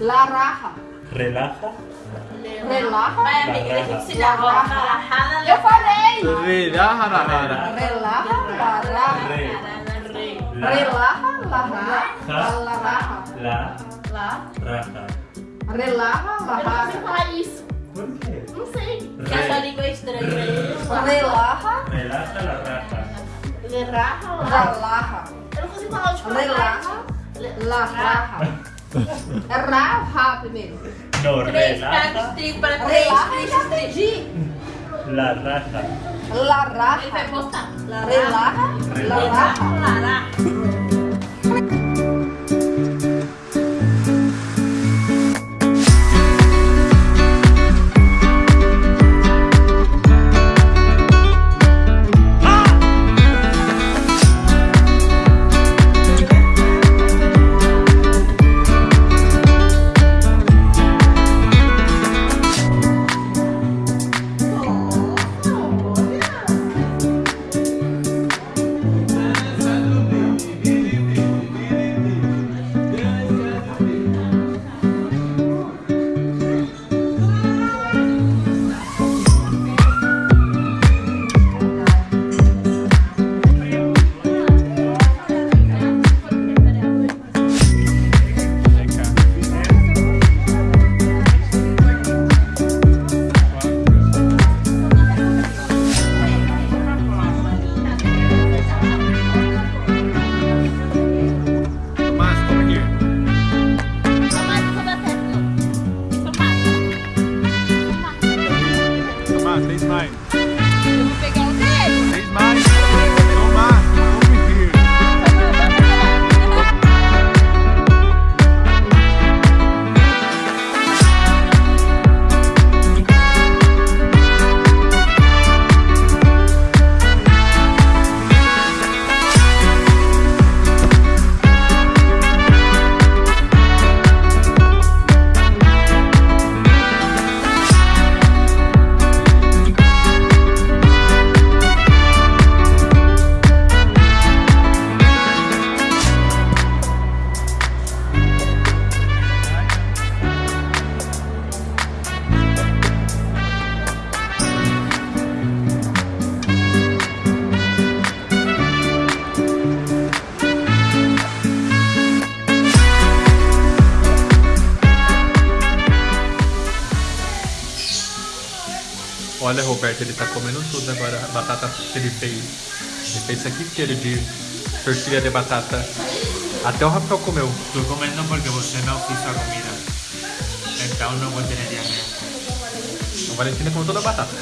La raja. La raja. Relaja. Relaja. Vai, amiga, tem que La na raja. rajada, Eu falei. Relaja la rara. Relaja, la raja. Re. La Relaja, la raja. Ja. La raja. La Lá. raja. Relaja, la Eu não raja. falar isso. ¿Por qué? Não sei. Porque essa língua é estranha. Relaja, Relaja la raja. Relaja. Eu não consigo falar tipo Relaja, la raja. Raja primeiro. No, Três pratos de trigo para três Relaja, três já três. entendi. la raja. La Ele vai raja. postar. Relaja, la raja. Lara. night. Olha, Roberto, ele tá comendo tudo agora. A batata que ele fez. Ele fez isso aqui inteiro de tortilha de batata. Até o Rafael comeu. Estoy comiendo porque você no quiso comida. Então no vou tener diarrea. A Valentina comeu toda a batata.